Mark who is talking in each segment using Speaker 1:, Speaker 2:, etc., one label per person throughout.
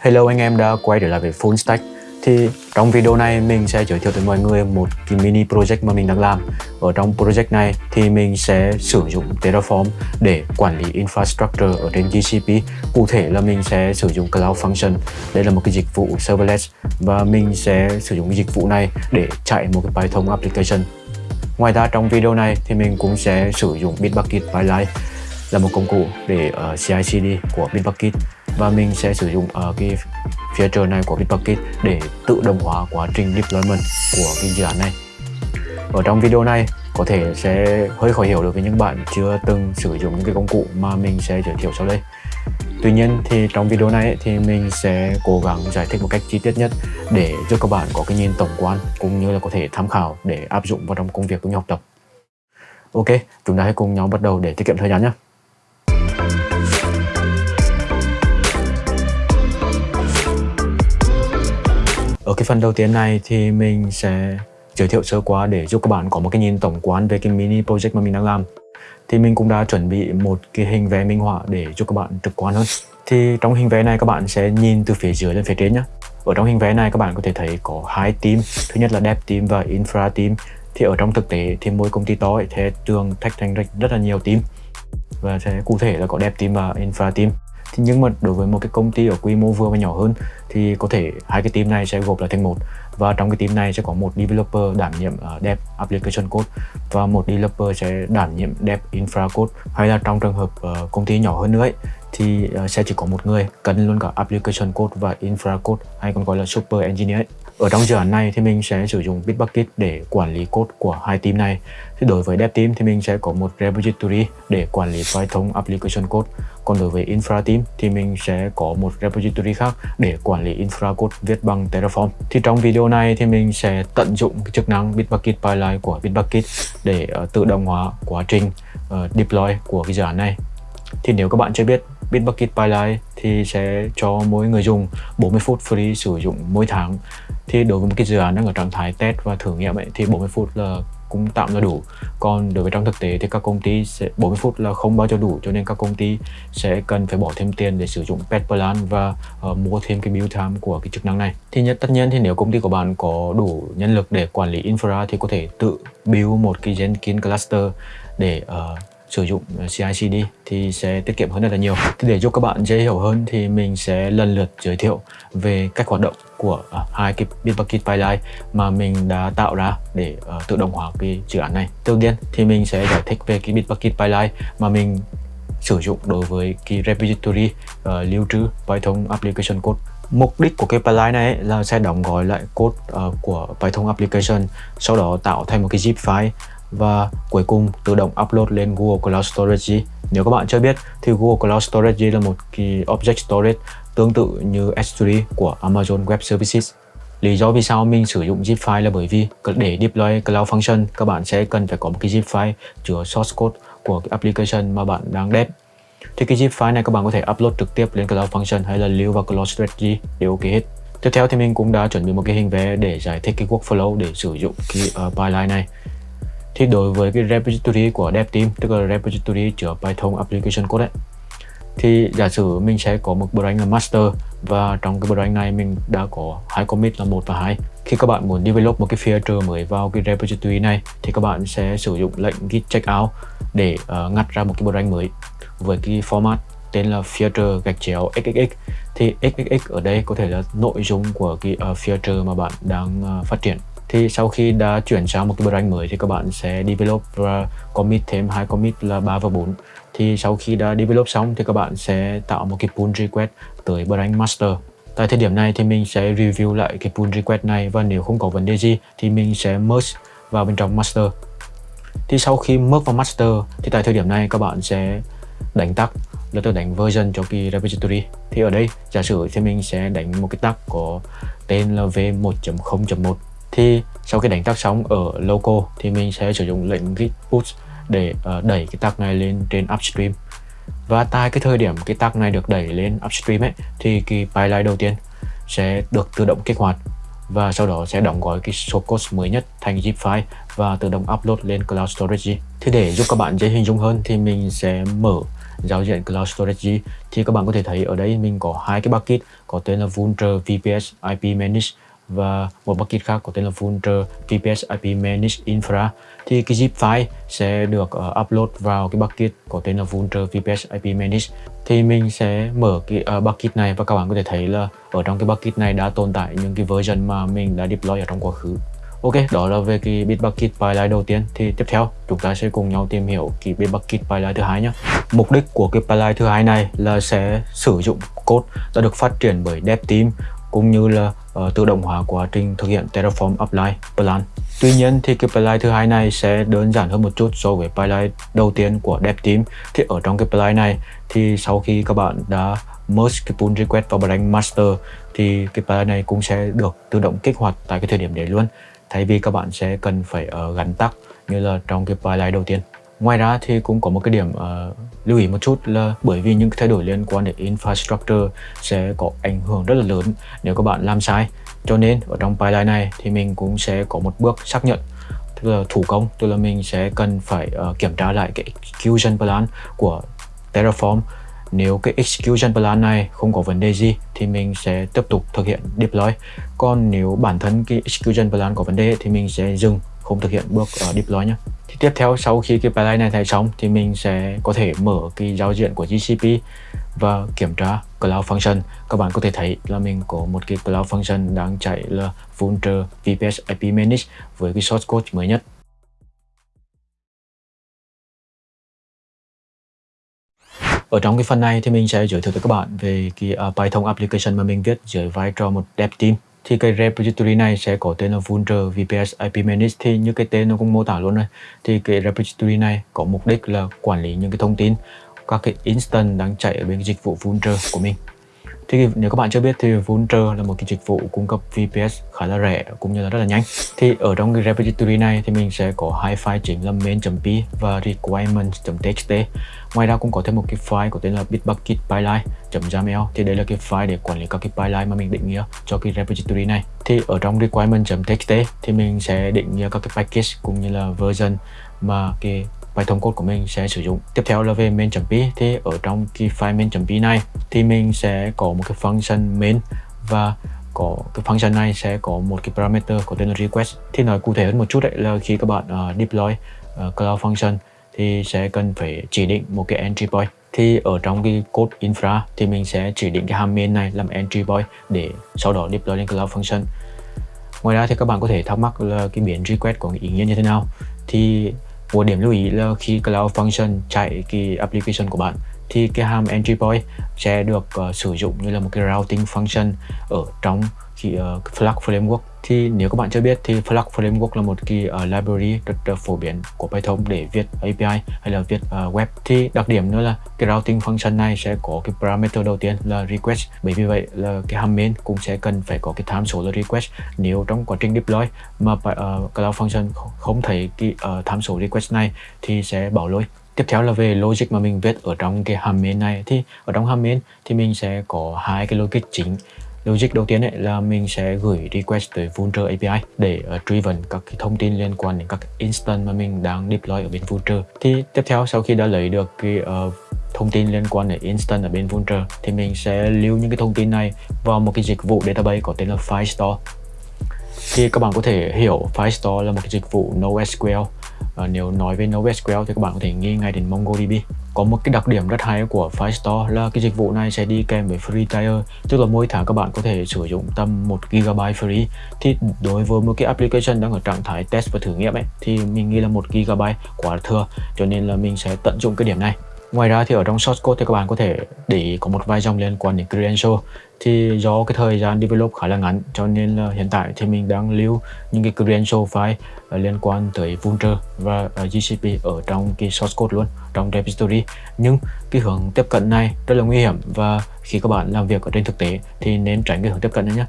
Speaker 1: Hello anh em đã quay trở lại với Full Stack. Thì trong video này mình sẽ giới thiệu tới mọi người một cái mini project mà mình đang làm. Ở trong project này thì mình sẽ sử dụng Terraform để quản lý infrastructure ở trên GCP Cụ thể là mình sẽ sử dụng Cloud Function. Đây là một cái dịch vụ serverless Và mình sẽ sử dụng cái dịch vụ này để chạy một cái Python application. Ngoài ra trong video này thì mình cũng sẽ sử dụng Bitbucket Pipeline là một công cụ để uh, CI/CD của Bitbucket và mình sẽ sử dụng uh, cái feature này của Bitbucket để tự động hóa quá trình deployment của cái dự án này ở trong video này có thể sẽ hơi khó hiểu được với những bạn chưa từng sử dụng những cái công cụ mà mình sẽ giới thiệu sau đây Tuy nhiên thì trong video này thì mình sẽ cố gắng giải thích một cách chi tiết nhất để giúp các bạn có cái nhìn tổng quan cũng như là có thể tham khảo để áp dụng vào trong công việc cũng như học tập. Ok, chúng ta hãy cùng nhau bắt đầu để tiết kiệm thời gian nhé. Ở cái phần đầu tiên này thì mình sẽ giới thiệu sơ qua để giúp các bạn có một cái nhìn tổng quan về cái mini project mà mình đang làm. Thì mình cũng đã chuẩn bị một cái hình vẽ minh họa để giúp các bạn trực quan hơn. Thì trong hình vẽ này các bạn sẽ nhìn từ phía dưới lên phía trên nhé. Ở trong hình vẽ này các bạn có thể thấy có hai team. Thứ nhất là dev team và infra team. Thì ở trong thực tế thì mỗi công ty to thì thường thách thành rất là nhiều team. Và sẽ cụ thể là có dev team và infra team thì nhưng mà đối với một cái công ty ở quy mô vừa và nhỏ hơn thì có thể hai cái team này sẽ gộp lại thành một và trong cái team này sẽ có một developer đảm nhiệm uh, dev application code và một developer sẽ đảm nhiệm dev infra code hay là trong trường hợp uh, công ty nhỏ hơn nữa ấy, thì uh, sẽ chỉ có một người cần luôn cả application code và infra code hay còn gọi là super engineer ấy. Ở trong dự án này thì mình sẽ sử dụng Bitbucket để quản lý code của hai team này. Thì đối với Dev team thì mình sẽ có một repository để quản lý Python application code. Còn đối với Infra team thì mình sẽ có một repository khác để quản lý infra code viết bằng Terraform. Thì trong video này thì mình sẽ tận dụng cái chức năng Bitbucket Pipeline của Bitbucket để uh, tự động hóa quá trình uh, deploy của cái dự án này. Thì nếu các bạn chưa biết Bitbucket Pipeline thì sẽ cho mỗi người dùng 40 phút free sử dụng mỗi tháng thì đối với một cái dự án đang ở trạng thái test và thử nghiệm ấy, thì 40 phút là cũng tạm là đủ. Còn đối với trong thực tế thì các công ty sẽ 40 phút là không bao giờ đủ cho nên các công ty sẽ cần phải bỏ thêm tiền để sử dụng pet plan và uh, mua thêm cái build time của cái chức năng này. Thì nhất tất nhiên thì nếu công ty của bạn có đủ nhân lực để quản lý infra thì có thể tự build một cái Jenkins cluster để uh, sử dụng CICD thì sẽ tiết kiệm hơn rất là nhiều. Thì để giúp các bạn dễ hiểu hơn thì mình sẽ lần lượt giới thiệu về cách hoạt động của à, hai cái Bitbucket pipeline mà mình đã tạo ra để ờ, tự động hóa cái dự án này. Đầu tiên thì mình sẽ giải thích về cái Bitbucket pipeline mà mình sử dụng đối với cái repository uh, lưu trữ Python application code Mục đích của cái pipeline này là sẽ đóng gói lại code uh, của Python application sau đó tạo thành một cái zip file và cuối cùng tự động upload lên Google Cloud Storage. Nếu các bạn chưa biết thì Google Cloud Storage là một kỳ object storage tương tự như S3 của Amazon Web Services. Lý do vì sao mình sử dụng zip file là bởi vì để deploy Cloud Function các bạn sẽ cần phải có một cái zip file chứa source code của cái application mà bạn đang dev. Thì cái zip file này các bạn có thể upload trực tiếp lên Cloud Function hay là lưu vào Cloud Strategy đều ok hết. Tiếp theo thì mình cũng đã chuẩn bị một cái hình vẽ để giải thích cái workflow để sử dụng cái ờ, uh, pipeline này thì đối với cái repository của dev team tức là repository chứa Python application code ấy thì giả sử mình sẽ có một branch là master và trong cái branch này mình đã có hai commit là một và hai. Khi các bạn muốn develop một cái feature mới vào cái repository này thì các bạn sẽ sử dụng lệnh git checkout để uh, ngắt ra một cái branch mới với cái format tên là feature gạch chéo xxx thì xxx ở đây có thể là nội dung của cái uh, feature mà bạn đang uh, phát triển thì sau khi đã chuyển sang một cái branch mới thì các bạn sẽ develop và commit thêm hai commit là 3 và 4 thì sau khi đã develop xong thì các bạn sẽ tạo một cái pull request tới branch master. Tại thời điểm này thì mình sẽ review lại cái pull request này và nếu không có vấn đề gì thì mình sẽ merge vào bên trong master. Thì sau khi merge vào master thì tại thời điểm này các bạn sẽ đánh tag, là tôi đánh version cho cái repository. Thì ở đây, giả sử thì mình sẽ đánh một cái tag có tên là v1.0.1 thì sau khi đánh tag xong ở local thì mình sẽ sử dụng lệnh git push để uh, đẩy cái tag này lên trên upstream. Và tại cái thời điểm cái tag này được đẩy lên upstream ấy thì cái pipeline đầu tiên sẽ được tự động kích hoạt và sau đó sẽ đóng gói cái số code mới nhất thành zip file và tự động upload lên cloud storage thì để giúp các bạn dễ hình dung hơn thì mình sẽ mở giao diện Cloud Storage thì các bạn có thể thấy ở đây mình có hai cái bucket có tên là vulture VPS IP Manage và một bucket khác có tên là Vultr VPS IP managed Infra. Thì cái zip file sẽ được uh, upload vào cái bucket có tên là Vultr VPS IP managed thì mình sẽ mở cái ờ, uh, bucket này và các bạn có thể thấy là ở trong cái bucket này đã tồn tại những cái version mà mình đã deploy ở trong quá khứ. Ok, đó là về cái Bitbucket pipeline đầu tiên. Thì tiếp theo chúng ta sẽ cùng nhau tìm hiểu cái Bitbucket pipeline thứ hai nhé. Mục đích của cái pipeline thứ hai này là sẽ sử dụng code đã được phát triển bởi dev team cũng như là uh, tự động hóa quá trình thực hiện Terraform Apply plan. Tuy nhiên thì cái pipeline thứ hai này sẽ đơn giản hơn một chút so với pipeline đầu tiên của dev team. Thì ở trong cái pipeline này thì sau khi các bạn đã merge cái pull request vào branch master thì cái pipeline này cũng sẽ được tự động kích hoạt tại cái thời điểm đấy luôn thay vì các bạn sẽ cần phải uh, gắn tắc như là trong cái pipeline đầu tiên ngoài ra thì cũng có một cái điểm uh, lưu ý một chút là bởi vì những thay đổi liên quan đến infrastructure sẽ có ảnh hưởng rất là lớn nếu các bạn làm sai cho nên ở trong pipeline này thì mình cũng sẽ có một bước xác nhận tức là thủ công tức là mình sẽ cần phải uh, kiểm tra lại cái execution plan của Terraform nếu cái execution plan này không có vấn đề gì thì mình sẽ tiếp tục thực hiện deploy. Còn nếu bản thân cái execution plan có vấn đề thì mình sẽ dừng không thực hiện bước uh, deploy nhé. Thì tiếp theo sau khi cái pipeline này thành xong thì mình sẽ có thể mở cái giao diện của GCP và kiểm tra Cloud Function. Các bạn có thể thấy là mình có một cái Cloud Function đang chạy là Vultr VPS IP Manage với cái source code mới nhất. Ở trong cái phần này thì mình sẽ giới thiệu tới các bạn về cái uh, Python application mà mình viết dưới vai trò một dev team. Thì cái repository này sẽ có tên là Vultr VPS IP Manage thì như cái tên nó cũng mô tả luôn rồi. Thì cái repository này có mục đích là quản lý những cái thông tin, các cái instance đang chạy ở bên cái dịch vụ Vultr của mình. Thì nếu các bạn chưa biết thì Vulture là một cái dịch vụ cung cấp VPS khá là rẻ cũng như là rất là nhanh. Thì ở trong cái repository này thì mình sẽ có hai file chính là main.p và requirements.txt. Ngoài ra cũng có thêm một cái file có tên là bitbucket pipeline.yaml thì đây là cái file để quản lý các cái pipeline mà mình định nghĩa cho cái repository này. Thì ở trong requirement.txt thì mình sẽ định nghĩa các cái package cũng như là version mà cái Python code của mình sẽ sử dụng. Tiếp theo là về main.p thì ở trong cái file main.p này thì mình sẽ có một cái function main và có cái function này sẽ có một cái parameter có tên là request. Thì nói cụ thể hơn một chút đấy là khi các bạn uh, deploy uh, cloud function thì sẽ cần phải chỉ định một cái entry point thì ở trong cái code infra thì mình sẽ chỉ định cái hàm main này làm entry point để sau đó deploy lên cloud function ngoài ra thì các bạn có thể thắc mắc là cái biến request có ý nghĩa như thế nào thì một điểm lưu ý là khi Cloud Function chạy cái application của bạn thì cái hàm entry point sẽ được uh, sử dụng như là một cái routing function ở trong cái uh, Flag Framework. Thì nếu các bạn chưa biết thì Flag Framework là một cái uh, library rất uh, phổ biến của Python để viết API hay là viết uh, web. Thì đặc điểm nữa là cái routing function này sẽ có cái parameter đầu tiên là request. Bởi vì vậy là cái hàm main cũng sẽ cần phải có cái tham số là request. Nếu trong quá trình deploy mà uh, Cloud Function không thấy cái uh, tham số request này thì sẽ bảo lỗi. Tiếp theo là về logic mà mình viết ở trong cái hàm main này thì ở trong hàm main thì mình sẽ có hai cái logic chính Logic đầu tiên ấy là mình sẽ gửi request tới Vulture API để ờ, uh, truy vấn các cái thông tin liên quan đến các instance mà mình đang deploy ở bên Vulture. Thì tiếp theo sau khi đã lấy được cái uh, thông tin liên quan đến instance ở bên Vulture thì mình sẽ lưu những cái thông tin này vào một cái dịch vụ database có tên là Firestore. Thì các bạn có thể hiểu Firestore là một cái dịch vụ NoSQL và nếu nói về NoSQL thì các bạn có thể nghĩ ngay đến MongoDB có một cái đặc điểm rất hay của Firestore là cái dịch vụ này sẽ đi kèm với free tier tức là mỗi tháng các bạn có thể sử dụng tầm 1 GB free. Thì đối với một cái application đang ở trạng thái test và thử nghiệm ấy, thì mình nghĩ là 1 GB quá thừa. Cho nên là mình sẽ tận dụng cái điểm này. Ngoài ra thì ở trong source code thì các bạn có thể để ý có một vài dòng liên quan đến credential. Thì do cái thời gian develop khá là ngắn, cho nên là hiện tại thì mình đang lưu những cái credential file ờ, liên quan tới Vulture và ờ, GCP ở trong cái source code luôn, trong repository. Nhưng cái hướng tiếp cận này rất là nguy hiểm và khi các bạn làm việc ở trên thực tế thì nên tránh cái hướng tiếp cận này nhé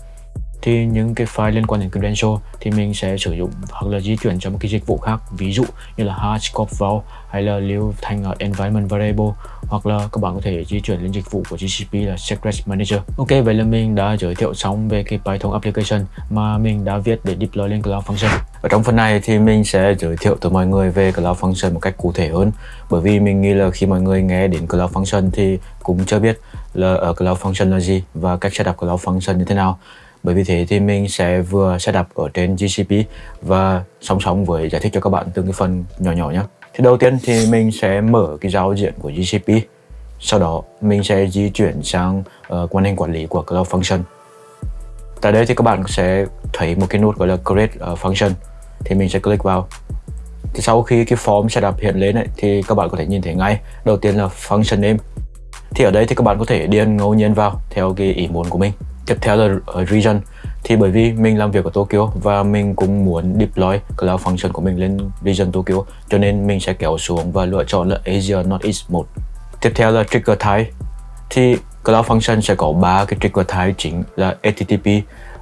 Speaker 1: thì những cái file liên quan đến credential thì mình sẽ sử dụng hoặc là di chuyển cho một cái dịch vụ khác, ví dụ như là Hashcop vào hay là lưu thành ở environment variable hoặc là các bạn có thể di chuyển lên dịch vụ của GCP là Secret Manager. Ok, vậy là mình đã giới thiệu xong về cái Python application mà mình đã viết để deploy lên Cloud Function. Ở trong phần này thì mình sẽ giới thiệu tới mọi người về Cloud Function một cách cụ thể hơn. Bởi vì mình nghĩ là khi mọi người nghe đến Cloud Function thì cũng chưa biết là ở Cloud Function là gì và cách setup Cloud Function như thế nào bởi vì thế thì mình sẽ vừa setup ở trên GCP và song song với giải thích cho các bạn từng cái phần nhỏ nhỏ nhé thì đầu tiên thì mình sẽ mở cái giao diện của GCP sau đó mình sẽ di chuyển sang uh, quan hệ quản lý của Cloud Function. Tại đây thì các bạn sẽ thấy một cái nút gọi là create uh, function. Thì mình sẽ click vào. Thì sau khi cái form setup hiện lên ấy, thì các bạn có thể nhìn thấy ngay. Đầu tiên là function name. Thì ở đây thì các bạn có thể điền ngẫu nhiên vào theo cái ý muốn của mình tiếp theo là ờ, region thì bởi vì mình làm việc ở Tokyo và mình cũng muốn deploy cloud function của mình lên region Tokyo cho nên mình sẽ kéo xuống và lựa chọn là Asia Northeast 1 tiếp theo là trigger type thì Cloud Function sẽ có ba cái trigger type chính là HTTP,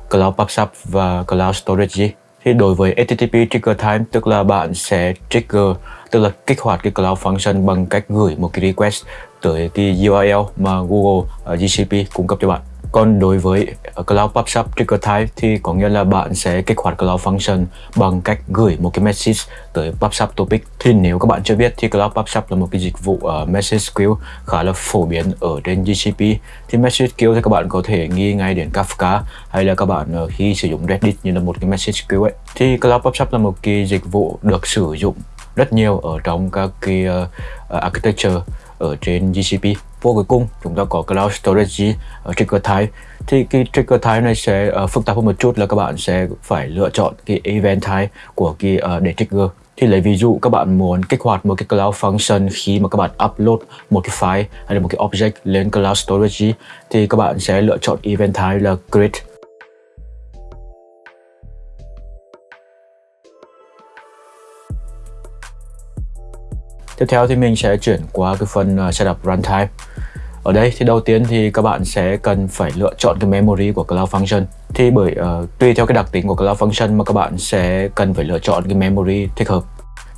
Speaker 1: Cloud PubSub và Cloud Storage. Thì đối với HTTP trigger time tức là bạn sẽ trigger tức là kích hoạt cái Cloud Function bằng cách gửi một cái request tới cái URL mà Google ờ, uh, GCP cung cấp cho bạn. Còn đối với ờ, Cloud PubSub Trigger Type thì có nghĩa là bạn sẽ kích hoạt Cloud Function bằng cách gửi một cái message tới PubSub Topic. Thì nếu các bạn chưa biết thì Cloud PubSub là một cái dịch vụ uh, message queue khá là phổ biến ở trên GCP. Thì message queue thì các bạn có thể nghi ngay đến Kafka hay là các bạn uh, khi sử dụng Reddit như là một cái message queue ấy. Thì Cloud PubSub là một cái dịch vụ được sử dụng rất nhiều ở trong các cái uh, architecture ở trên GCP vô cuối cùng chúng ta có Cloud Storage ở Trigger Type thì cái Trigger Type này sẽ uh, phức tạp hơn một chút là các bạn sẽ phải lựa chọn cái Event Type của cái uh, để trigger. Thì lấy ví dụ các bạn muốn kích hoạt một cái Cloud Function khi mà các bạn upload một cái file hay là một cái object lên Cloud Storage thì các bạn sẽ lựa chọn Event Type là Create Tiếp theo thì mình sẽ chuyển qua cái phần uh, setup runtime. Ở đây thì đầu tiên thì các bạn sẽ cần phải lựa chọn cái memory của Cloud Function. Thì bởi uh, tùy theo cái đặc tính của Cloud Function mà các bạn sẽ cần phải lựa chọn cái memory thích hợp.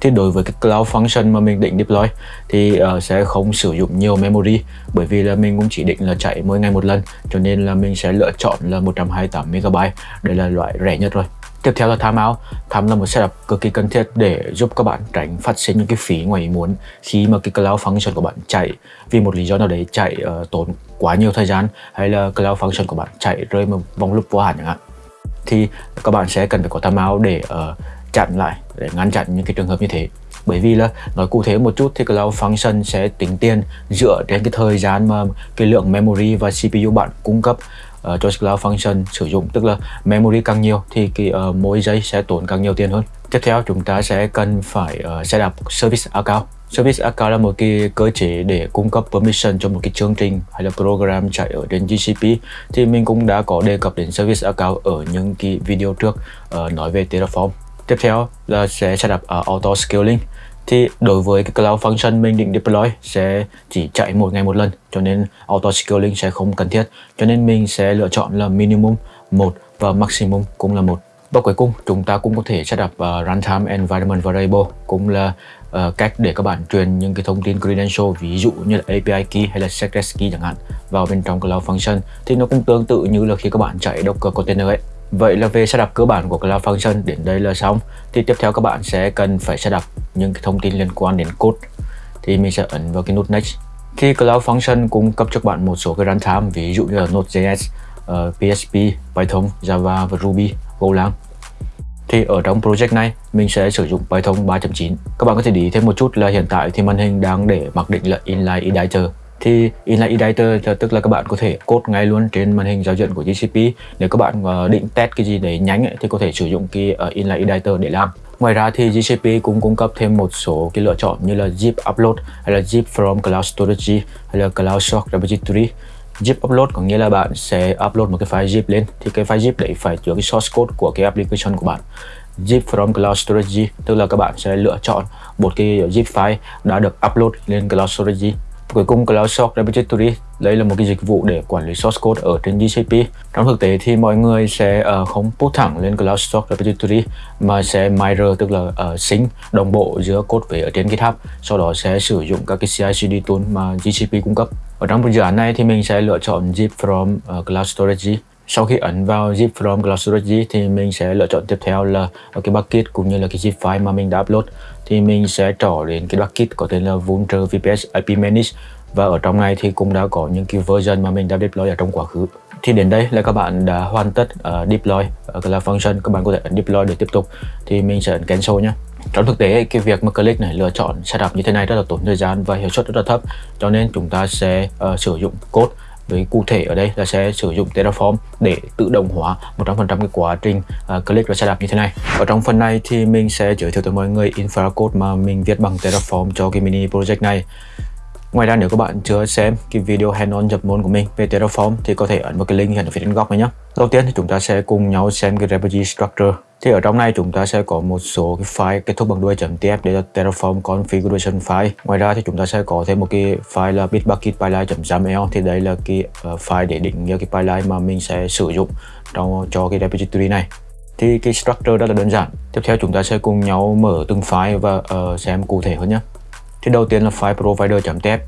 Speaker 1: Thì đối với cái Cloud Function mà mình định deploy thì uh, sẽ không sử dụng nhiều memory bởi vì là mình cũng chỉ định là chạy mỗi ngày một lần cho nên là mình sẽ lựa chọn là 128 MB. Đây là loại rẻ nhất rồi. Tiếp theo là timeout. Time là một setup cực kỳ cần thiết để giúp các bạn tránh phát sinh những cái phí ngoài ý muốn khi mà cái cloud function của bạn chạy vì một lý do nào đấy chạy uh, tốn quá nhiều thời gian hay là cloud function của bạn chạy rơi một vòng loop vô hạn chẳng hạn. Thì các bạn sẽ cần phải có timeout để uh, chặn lại để ngăn chặn những cái trường hợp như thế bởi vì là nói cụ thể một chút thì Cloud Function sẽ tính tiền dựa trên cái thời gian mà cái lượng memory và CPU bạn cung cấp uh, cho Cloud Function sử dụng tức là memory càng nhiều thì cái uh, mỗi giây sẽ tốn càng nhiều tiền hơn. Tiếp theo chúng ta sẽ cần phải ờ, uh, setup service account. Service account là một cái cơ chế để cung cấp permission cho một cái chương trình hay là program chạy ở trên GCP thì mình cũng đã có đề cập đến service account ở những cái video trước uh, nói về Terraform. Tiếp theo là sẽ setup uh, auto scaling thì đối với cái Cloud Function mình định deploy sẽ chỉ chạy một ngày một lần cho nên auto scaling sẽ không cần thiết. Cho nên mình sẽ lựa chọn là minimum một và maximum cũng là một. Và cuối cùng chúng ta cũng có thể setup uh, ờ, runtime environment variable cũng là uh, cách để các bạn truyền những cái thông tin credential ví dụ như là API key hay là secret key chẳng hạn vào bên trong Cloud Function. Thì nó cũng tương tự như là khi các bạn chạy Docker container ấy. Vậy là về setup cơ bản của Cloud Function đến đây là xong. Thì tiếp theo các bạn sẽ cần phải setup những cái thông tin liên quan đến code. Thì mình sẽ ấn vào cái nút Next. Khi Cloud Function cung cấp cho bạn một số cái runtime, ví dụ như là Node.js, ờ, uh, PHP, Python, Java và Ruby, Golang. Thì ở trong project này, mình sẽ sử dụng Python 3.9. Các bạn có thể để ý thêm một chút là hiện tại thì màn hình đang để mặc định là inline editor thì inline editor tức là các bạn có thể code ngay luôn trên màn hình giao diện của GCP nếu các bạn ờ, định test cái gì để nhánh ấy, thì có thể sử dụng cái ờ, inline editor để làm. Ngoài ra thì GCP cũng cung cấp thêm một số cái lựa chọn như là zip upload hay là zip from cloud storage hay là cloud shock repository. Zip upload có nghĩa là bạn sẽ upload một cái file zip lên. Thì cái file zip đấy phải chứa cái source code của cái application của bạn. Zip from cloud storage tức là các bạn sẽ lựa chọn một cái zip file đã được upload lên cloud storage. Cuối cùng Cloud Source Repository đây là một cái dịch vụ để quản lý source code ở trên GCP. Trong thực tế thì mọi người sẽ uh, không put thẳng lên Cloud Source Repository mà sẽ mirror tức là uh, sync đồng bộ giữa code về ở trên GitHub. Sau đó sẽ sử dụng các cái CI/CD tool mà GCP cung cấp. Ở trong dự án này thì mình sẽ lựa chọn zip from uh, Cloud Storage sau khi ấn vào zip from cloud storage thì mình sẽ lựa chọn tiếp theo là ờ, cái bucket cũng như là cái zip file mà mình đã upload. Thì mình sẽ trỏ đến cái bucket có tên là vulture VPS IP Manage. Và ở trong này thì cũng đã có những cái version mà mình đã deploy ở trong quá khứ. Thì đến đây là các bạn đã hoàn tất uh, deploy uh, là function. Các bạn có thể ấn deploy để tiếp tục. Thì mình sẽ ấn cancel nhé trong thực tế cái việc mà click này lựa chọn setup như thế này rất là tốn thời gian và hiệu suất rất là thấp. Cho nên chúng ta sẽ uh, sử dụng code với cụ thể ở đây là sẽ sử dụng Terraform để tự động hóa 100% cái quá trình uh, click và setup như thế này. Ở trong phần này thì mình sẽ giới thiệu tới mọi người infra code mà mình viết bằng Terraform cho cái mini project này. Ngoài ra nếu các bạn chưa xem cái video hands-on nhập môn của mình về Terraform thì có thể ấn vào cái link hiện ở phía trên góc này nhé. Đầu tiên thì chúng ta sẽ cùng nhau xem cái repository structure. Thì ở trong này chúng ta sẽ có một số cái file kết thúc bằng đuôi .tf để là Terraform configuration file. Ngoài ra thì chúng ta sẽ có thêm một cái file là bitbucket pipeline.xaml thì đây là cái uh, file để định nghĩa cái pipeline mà mình sẽ sử dụng trong cho cái repository này thì cái structure rất là đơn giản. Tiếp theo chúng ta sẽ cùng nhau mở từng file và uh, xem cụ thể hơn nhé. Thì đầu tiên là file provider.tf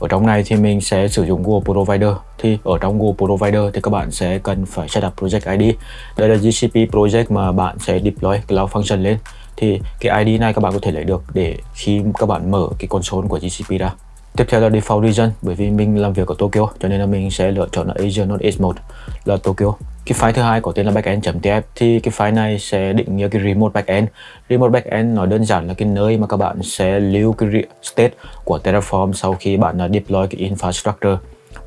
Speaker 1: ở trong này thì mình sẽ sử dụng Google Provider. Thì ở trong Google Provider thì các bạn sẽ cần phải setup project ID đây là GCP project mà bạn sẽ deploy Cloud Function lên. Thì cái ID này các bạn có thể lấy được để khi các bạn mở cái console của GCP ra. Tiếp theo là default region, bởi vì mình làm việc ở Tokyo, cho nên là mình sẽ lựa chọn là Asia North East 1 là Tokyo cái file thứ hai có tên là backend.tf thì cái file này sẽ định nghĩa cái remote backend. Remote backend nói đơn giản là cái nơi mà các bạn sẽ lưu cái state của Terraform sau khi bạn à, deploy cái infrastructure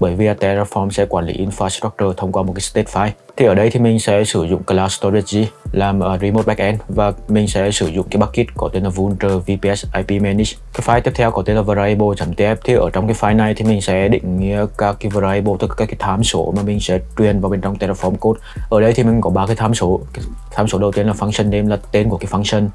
Speaker 1: bởi vì Terraform sẽ quản lý infrastructure thông qua một cái state file. Thì ở đây thì mình sẽ sử dụng Cloud Storage làm ờ, remote backend và mình sẽ sử dụng cái bucket có tên là Vultr VPS IP Manage. Cái file tiếp theo có tên là variable.tf thì ở trong cái file này thì mình sẽ định nghĩa các cái variable, tức các cái tham số mà mình sẽ truyền vào bên trong Terraform code. Ở đây thì mình có ba cái tham số. Cái tham số đầu tiên là function name là tên của cái function.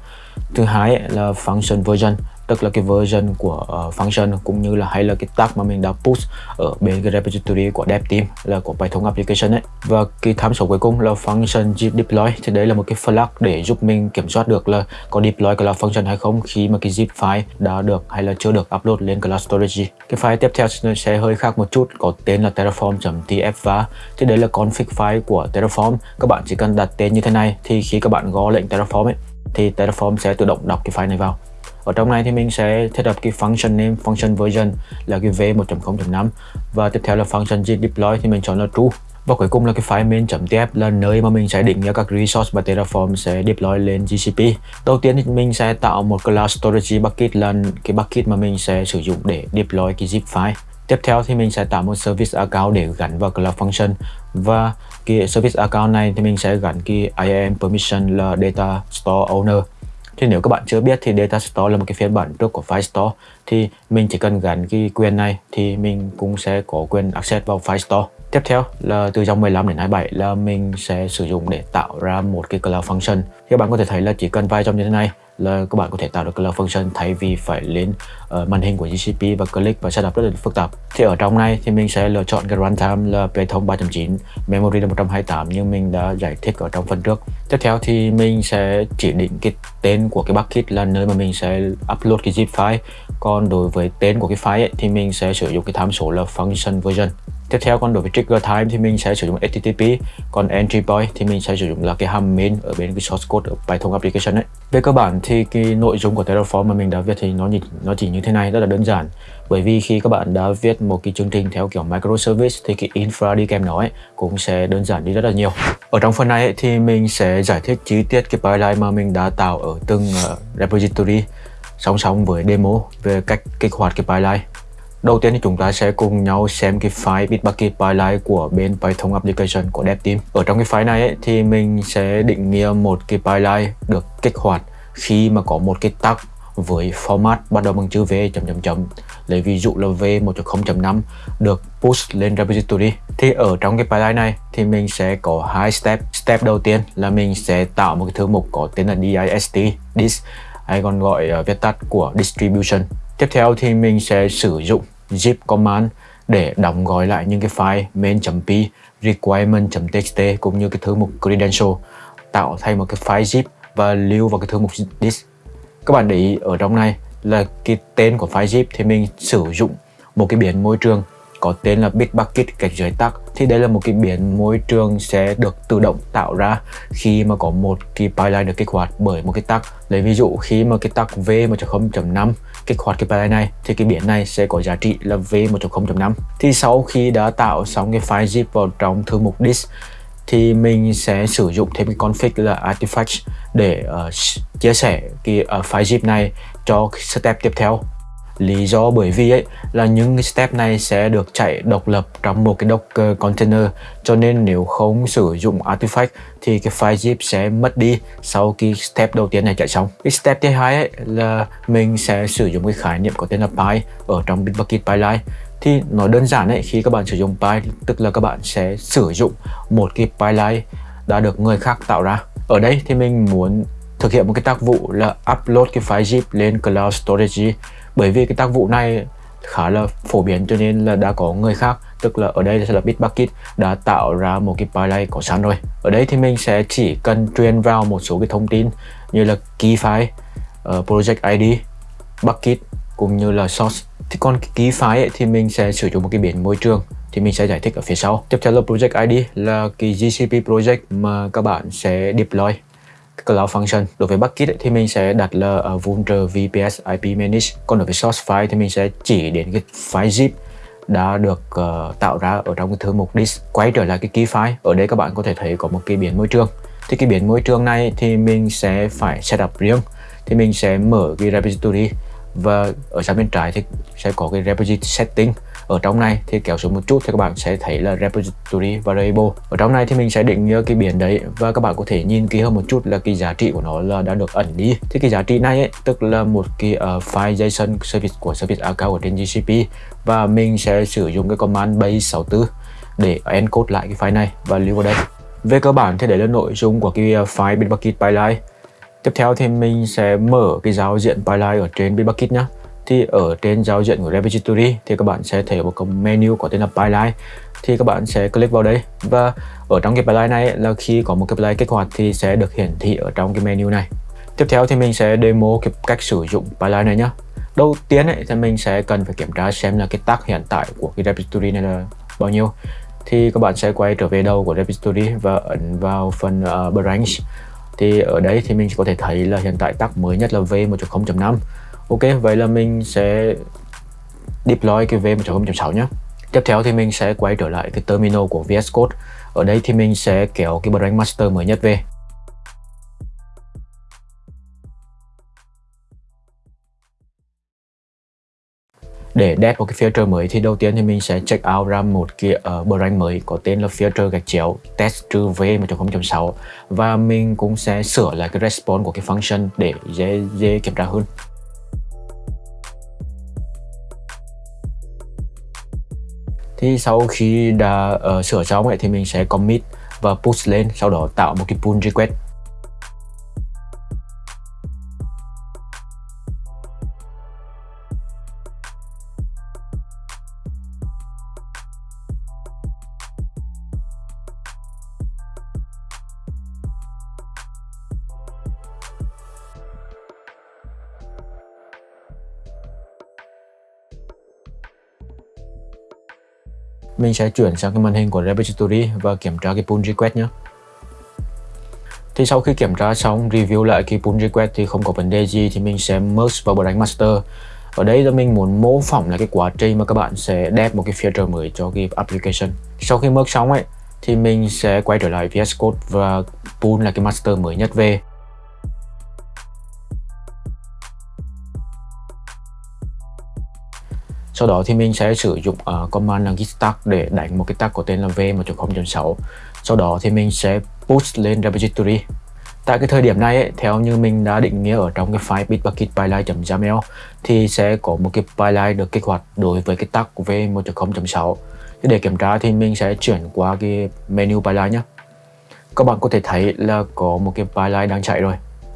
Speaker 1: Thứ hai là function version tức là cái version của uh, function cũng như là hay là cái tag mà mình đã push ở bên cái repository của dev team là của Python application ấy. Và cái tham số cuối cùng là function zip deploy. Thì đấy là một cái flag để giúp mình kiểm soát được là có deploy cloud function hay không khi mà cái zip file đã được hay là chưa được upload lên cloud storage. Cái file tiếp theo sẽ hơi khác một chút có tên là terraform.tf và thì đấy là config file của terraform. Các bạn chỉ cần đặt tên như thế này thì khi các bạn gõ lệnh terraform ấy thì terraform sẽ tự động đọc cái file này vào ở trong này thì mình sẽ thiết lập cái function name, function version là cái v1.0.5 và tiếp theo là function git deploy thì mình chọn là true và cuối cùng là cái file main.tf là nơi mà mình sẽ định nghĩa các resource mà Terraform sẽ deploy lên GCP. Đầu tiên thì mình sẽ tạo một class storage bucket là cái bucket mà mình sẽ sử dụng để deploy cái zip file. Tiếp theo thì mình sẽ tạo một service account để gắn vào Cloud Function và cái service account này thì mình sẽ gắn cái IAM permission là data store owner thì nếu các bạn chưa biết thì Data Store là một cái phiên bản trước của File Store thì mình chỉ cần gắn cái quyền này thì mình cũng sẽ có quyền access vào File Store. Tiếp theo là từ dòng 15 đến 27 là mình sẽ sử dụng để tạo ra một cái Cloud Function. Thì các bạn có thể thấy là chỉ cần vài dòng như thế này là các bạn có thể tạo được Cloud Function thay vì phải lên uh, màn hình của GCP và click và setup rất là phức tạp. Thì ở trong này thì mình sẽ lựa chọn cái runtime là Python 3.9, memory là 128 nhưng mình đã giải thích ở trong phần trước. Tiếp theo thì mình sẽ chỉ định cái tên của cái bucket là nơi mà mình sẽ upload cái zip file. Còn đối với tên của cái file ấy, thì mình sẽ sử dụng cái tham số là function version. Tiếp theo còn đối với trigger time thì mình sẽ sử dụng HTTP Còn entry point thì mình sẽ sử dụng là cái hàm main ở bên cái source code ở Python application ấy. Về cơ bản thì cái nội dung của Terraform mà mình đã viết thì nó, nó chỉ như thế này rất là đơn giản. Bởi vì khi các bạn đã viết một cái chương trình theo kiểu microservice thì cái infra đi kèm nó ấy cũng sẽ đơn giản đi rất là nhiều. Ở trong phần này ấy, thì mình sẽ giải thích chi tiết cái pipeline mà mình đã tạo ở từng uh, repository song song với demo về cách kích hoạt cái pipeline. Đầu tiên thì chúng ta sẽ cùng nhau xem cái file Bitbucket pipeline của bên Python application của DevTeam. Ở trong cái file này ấy, thì mình sẽ định nghĩa một cái pipeline được kích hoạt khi mà có một cái tag với format bắt đầu bằng chữ V chấm chấm chấm. Lấy ví dụ là V 1.0.5 được push lên repository. Thì ở trong cái pipeline này thì mình sẽ có hai step. Step đầu tiên là mình sẽ tạo một cái thư mục có tên là dist dist hay còn gọi uh, viết tắt của distribution. Tiếp theo thì mình sẽ sử dụng zip command để đóng gói lại những cái file main.p, requirement.txt cũng như cái thư mục credential tạo thành một cái file zip và lưu vào cái thư mục disk. Các bạn để ý ở trong này là cái tên của file zip thì mình sử dụng một cái biến môi trường có tên là Bitbucket gạch dưới tắc thì đây là một cái biến môi trường sẽ được tự động tạo ra khi mà có một cái pipeline được kích hoạt bởi một cái tắc. Lấy ví dụ khi mà cái tắc v 1.0.5 kích hoạt cái pipeline này thì cái biến này sẽ có giá trị là v 1.0.5 thì sau khi đã tạo xong cái file zip vào trong thư mục disk thì mình sẽ sử dụng thêm cái config là artifacts để uh, chia sẻ cái uh, file zip này cho step tiếp theo lý do bởi vì ấy là những cái step này sẽ được chạy độc lập trong một cái Docker container. Cho nên nếu không sử dụng artifact thì cái file zip sẽ mất đi sau khi step đầu tiên này chạy xong. Cái step thứ hai ấy là mình sẽ sử dụng cái khái niệm có tên là ở trong Bitbucket pipeline thì nói đơn giản ấy, khi các bạn sử dụng pi, tức là các bạn sẽ sử dụng một cái pipeline đã được người khác tạo ra. Ở đây thì mình muốn thực hiện một cái tác vụ là upload cái file zip lên cloud storage bởi vì cái tác vụ này khá là phổ biến cho nên là đã có người khác tức là ở đây sẽ là Bitbucket đã tạo ra một cái pipeline có sẵn rồi. Ở đây thì mình sẽ chỉ cần truyền vào một số cái thông tin như là key file uh, project ID bucket cũng như là source. Thì còn cái key file ấy, thì mình sẽ sử dụng một cái biển môi trường thì mình sẽ giải thích ở phía sau. Tiếp theo là project ID là cái GCP project mà các bạn sẽ deploy. Cloud Function. Đối với bucket thì mình sẽ đặt là uh, vulner VPS IP manage. Còn đối với source file thì mình sẽ chỉ đến cái file zip đã được uh, tạo ra ở trong cái thư mục disk. Quay trở lại cái key file. Ở đây các bạn có thể thấy có một cái biến môi trường. Thì cái biến môi trường này thì mình sẽ phải setup riêng. Thì mình sẽ mở cái repository và ở sang bên trái thì sẽ có cái repository setting ở trong này thì kéo xuống một chút thì các bạn sẽ thấy là repository variable. Ở trong này thì mình sẽ định nghĩa cái biển đấy và các bạn có thể nhìn kỹ hơn một chút là cái giá trị của nó là đã được ẩn đi. Thì cái giá trị này ấy, tức là một cái uh, file JSON service của service account ở trên GCP và mình sẽ sử dụng cái command base 64 để encode lại cái file này và lưu vào đây. Về cơ bản thì đấy là nội dung của cái ờ, file Bitbucket pipeline Tiếp theo thì mình sẽ mở cái giao diện pipeline ở trên Bitbucket nhé thì ở trên giao diện của repository thì các bạn sẽ thấy một cái menu có tên là pipeline thì các bạn sẽ click vào đây. Và ở trong cái pipeline này là khi có một cái pipeline kích hoạt thì sẽ được hiển thị ở trong cái menu này. Tiếp theo thì mình sẽ demo cái cách sử dụng pipeline này nhé đầu tiên ấy, thì mình sẽ cần phải kiểm tra xem là cái tag hiện tại của cái repository này là bao nhiêu. Thì các bạn sẽ quay trở về đầu của repository và ấn vào phần uh, branch. Thì ở đây thì mình có thể thấy là hiện tại tag mới nhất là v 1.0.5 Ok, vậy là mình sẽ deploy cái V1.0.6 nhé. Tiếp theo thì mình sẽ quay trở lại cái terminal của VS Code. Ở đây thì mình sẽ kéo cái branch master mới nhất về. Để dev một cái filter mới thì đầu tiên thì mình sẽ check out ra một cái ờ, uh, branch mới có tên là filter gạch chéo test trừ v 1.0.6 và mình cũng sẽ sửa lại cái response của cái function để dễ dễ kiểm tra hơn. Thì sau khi đã uh, sửa xong ấy, thì mình sẽ commit và push lên sau đó tạo một cái pull request. Mình sẽ chuyển sang cái màn hình của repository và kiểm tra cái pull request nhé thì sau khi kiểm tra xong, review lại cái pull request thì không có vấn đề gì thì mình sẽ merge vào branch master. Ở đây là mình muốn mô phỏng là cái quá trình mà các bạn sẽ đẹp một cái feature mới cho cái application. Sau khi merge xong ấy, thì mình sẽ quay trở lại VS Code và pull là cái master mới nhất về sau đó thì mình sẽ sử dụng uh, command là git tag để đánh một cái tag có tên là v 1.0.6 sau đó thì mình sẽ push lên repository. Tại cái thời điểm này ấy, theo như mình đã định nghĩa ở trong cái file bitbucket pipeline.yaml thì sẽ có một cái pipeline được kích hoạt đối với cái tag v 1.0.6 để kiểm tra thì mình sẽ chuyển qua cái menu pipeline nhé các bạn có thể thấy là có một cái pipeline đang chạy rồi.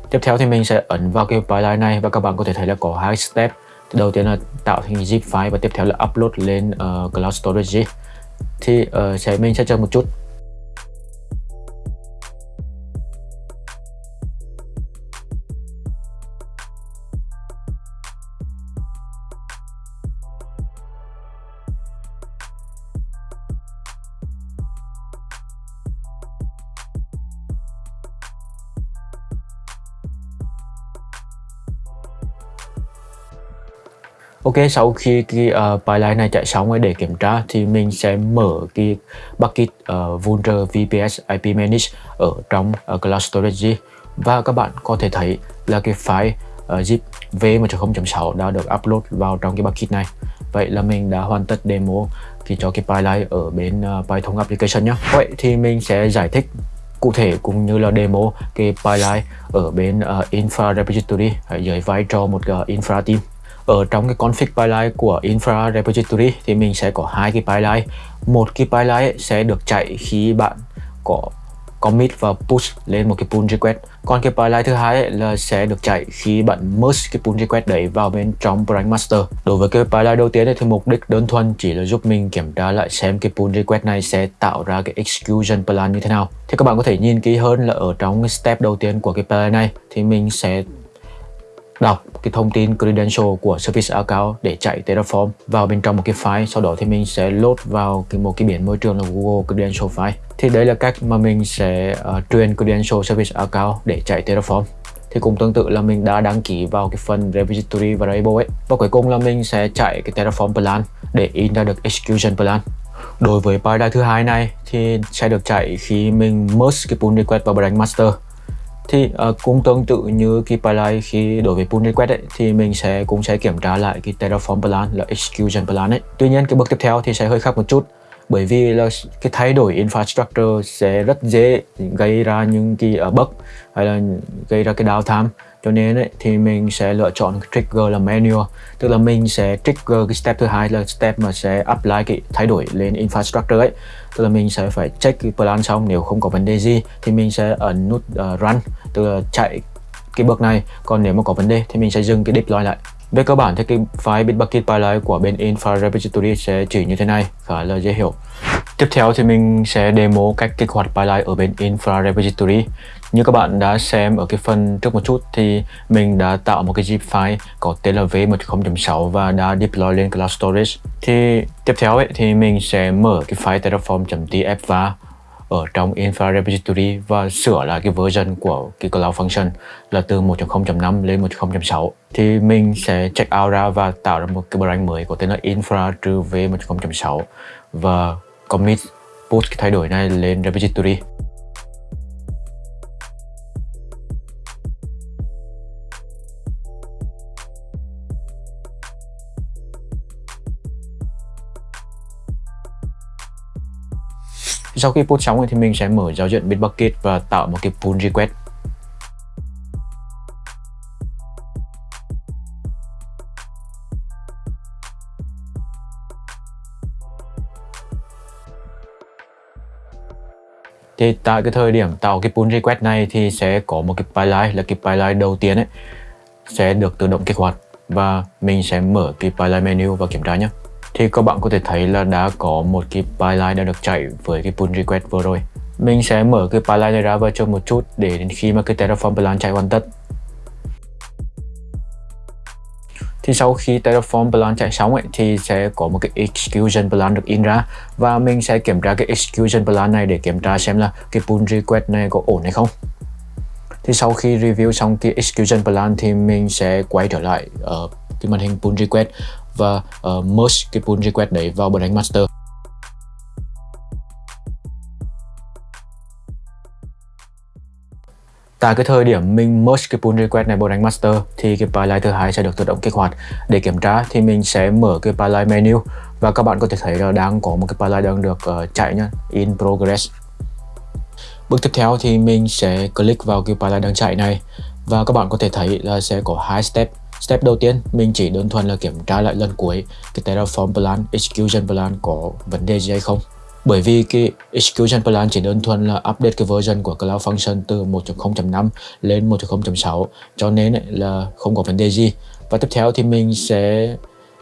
Speaker 1: Tiếp theo thì mình sẽ ấn vào cái pipeline này và các bạn có thể thấy là có hai step đầu tiên là tạo thành zip file và tiếp theo là upload lên uh, cloud storage thì uh, sẽ mình sẽ chờ một chút. Ok, sau khi cái ờ, uh, pipeline này chạy xong để kiểm tra thì mình sẽ mở cái bucket ờ, uh, Vultr VPS IP Manage ở trong ờ, uh, Cloud Storage và các bạn có thể thấy là cái file uh, zip v1.0.6 đã được upload vào trong cái bucket này. Vậy là mình đã hoàn tất demo thì cho cái pipeline ở bên uh, Python application nhé. Vậy thì mình sẽ giải thích cụ thể cũng như là demo cái pipeline ở bên uh, Infra Repository dưới vai trò một uh, Infra team ở trong cái config pipeline của infra repository thì mình sẽ có hai cái pipeline một cái pipeline sẽ được chạy khi bạn có commit và push lên một cái pull request. Còn cái pipeline thứ hai là sẽ được chạy khi bạn merge cái pull request đấy vào bên trong branch master. Đối với cái pipeline đầu tiên thì mục đích đơn thuần chỉ là giúp mình kiểm tra lại xem cái pull request này sẽ tạo ra cái execution plan như thế nào. Thì các bạn có thể nhìn kỹ hơn là ở trong cái step đầu tiên của cái pipeline này thì mình sẽ đọc cái thông tin credential của service account để chạy Terraform vào bên trong một cái file sau đó thì mình sẽ load vào cái một cái biển môi trường là Google Credential File. Thì đấy là cách mà mình sẽ ờ, uh, truyền credential service account để chạy Terraform. Thì cũng tương tự là mình đã đăng ký vào cái phần repository variable ấy. Và cuối cùng là mình sẽ chạy cái Terraform plan để in ra được execution plan. Đối với paradigm thứ hai này thì sẽ được chạy khi mình merge cái pull request vào branch master thì uh, cũng tương tự như cái pipeline khi đối với pull request ấy, thì mình sẽ cũng sẽ kiểm tra lại cái Terraform plan là execution plan ấy. Tuy nhiên cái bước tiếp theo thì sẽ hơi khác một chút bởi vì là cái thay đổi infrastructure sẽ rất dễ gây ra những cái uh, bug hay là gây ra cái downtime cho nên ấy, thì mình sẽ lựa chọn cái trigger là manual. Tức là mình sẽ trigger cái step thứ hai là step mà sẽ apply cái thay đổi lên infrastructure ấy. Tức là mình sẽ phải check cái plan xong nếu không có vấn đề gì thì mình sẽ ấn nút uh, run tức là chạy cái bước này. Còn nếu mà có vấn đề thì mình sẽ dừng cái deploy lại về cơ bản thì cái file Bitbucket pipeline của bên Infra Repository sẽ chỉ như thế này khá là dễ hiểu. Tiếp theo thì mình sẽ demo cách kích hoạt pipeline ở bên Infra Repository như các bạn đã xem ở cái phần trước một chút thì mình đã tạo một cái zip file có tên là v10.6 và đã deploy lên Cloud Storage. Thì tiếp theo ấy, thì mình sẽ mở cái file terraform.tf và ở trong Infra Repository và sửa lại cái version của cái Cloud Function là từ 1.0.5 lên 1.0.6 thì mình sẽ check out ra và tạo ra một cái branch mới có tên là infra trừ v1.6 và commit push cái thay đổi này lên repository. Sau khi post xong thì mình sẽ mở giao diện Bitbucket và tạo một cái pull request. Thì tại cái thời điểm tạo cái pull request này thì sẽ có một cái pipeline, là cái pipeline đầu tiên ấy, sẽ được tự động kích hoạt và mình sẽ mở cái pipeline menu và kiểm tra nhé thì các bạn có thể thấy là đã có một cái pipeline đã được chạy với cái pull request vừa rồi. Mình sẽ mở cái pipeline này ra và cho một chút để đến khi mà cái Terraform plan chạy hoàn tất. Thì sau khi Terraform plan chạy xong ấy, thì sẽ có một cái execution plan được in ra và mình sẽ kiểm tra cái execution plan này để kiểm tra xem là cái pull request này có ổn hay không. Thì sau khi review xong cái execution plan thì mình sẽ quay trở lại ở cái màn hình pull request và uh, merge cái pull request đấy vào branch master Tại cái thời điểm mình merge cái pull request này vào đánh master thì cái pipeline thứ hai sẽ được tự động kích hoạt. Để kiểm tra thì mình sẽ mở cái pipeline menu và các bạn có thể thấy là đang có một cái pipeline đang được uh, chạy nhá, in progress. Bước tiếp theo thì mình sẽ click vào cái pipeline đang chạy này và các bạn có thể thấy là sẽ có hai step Step đầu tiên, mình chỉ đơn thuần là kiểm tra lại lần cuối cái Terraform plan, execution plan có vấn đề gì hay không. Bởi vì cái execution plan chỉ đơn thuần là update cái version của Cloud Function từ 1.0.5 lên 1.0.6 cho nên là không có vấn đề gì. Và tiếp theo thì mình sẽ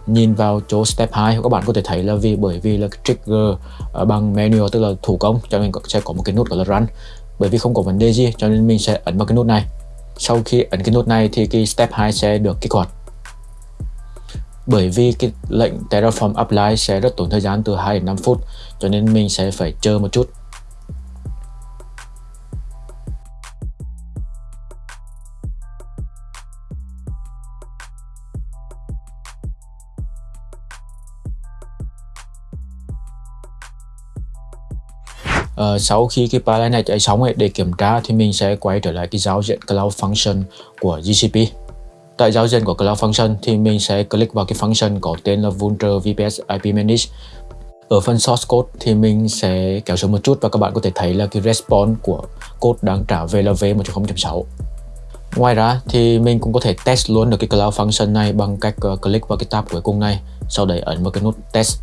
Speaker 1: nhìn vào chỗ step 2 các bạn có thể thấy là vì bởi vì là trigger bằng manual tức là thủ công cho nên sẽ có một cái nút gọi là run bởi vì không có vấn đề gì cho nên mình sẽ ấn vào cái nút này sau khi ấn cái nút này thì cái step 2 sẽ được kích hoạt. Bởi vì cái lệnh Terraform Apply sẽ rất tốn thời gian từ 2 đến 5 phút, cho nên mình sẽ phải chờ một chút. Uh, sau khi cái pipeline này chạy xong ấy để kiểm tra thì mình sẽ quay trở lại cái giao diện Cloud Function của GCP tại giao diện của Cloud Function thì mình sẽ click vào cái function có tên là Vulture VPS IP Manage. Ở phần source code thì mình sẽ kéo xuống một chút và các bạn có thể thấy là cái response của code đang trả về là v1.0.6 Ngoài ra thì mình cũng có thể test luôn được cái Cloud Function này bằng cách ờ, click vào cái tab cuối cùng này sau đấy ấn vào cái nút test.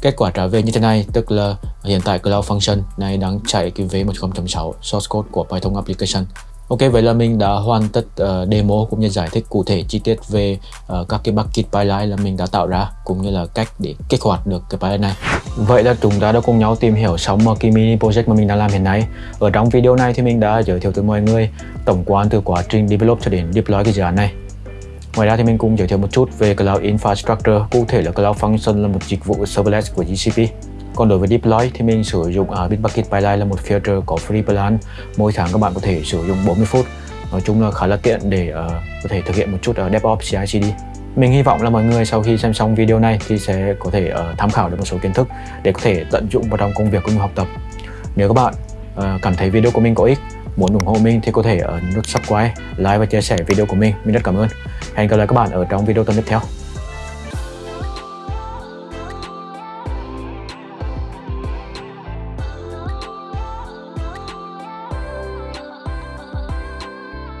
Speaker 1: Kết quả trả về như thế này tức là hiện tại Cloud Function này đang chạy cái V1.6 source code của Python application Ok, vậy là mình đã hoàn tất uh, demo cũng như giải thích cụ thể chi tiết về uh, các cái bucket pipeline là mình đã tạo ra cũng như là cách để kích hoạt được cái pipeline này. Vậy là chúng ta đã cùng nhau tìm hiểu xong một cái mini project mà mình đang làm hiện nay. Ở trong video này thì mình đã giới thiệu tới mọi người tổng quan từ quá trình develop cho đến deploy cái dự án này. Ngoài ra thì mình cũng giới thiệu một chút về Cloud Infrastructure, cụ thể là Cloud Function là một dịch vụ serverless của GCP. Còn đối với deploy thì mình sử dụng ở Bitbucket Pipeline là một feature có free plan. Mỗi tháng các bạn có thể sử dụng 40 phút. Nói chung là khá là tiện để uh, có thể thực hiện một chút ở DevOps CI/CD. Mình hy vọng là mọi người sau khi xem xong video này thì sẽ có thể uh, tham khảo được một số kiến thức để có thể tận dụng vào trong công việc cũng như học tập. Nếu các bạn uh, cảm thấy video của mình có ích, muốn ủng hộ mình thì có thể ấn nút subscribe, like và chia sẻ video của mình. Mình rất cảm ơn. Hẹn gặp lại các bạn ở trong video tuần tiếp theo.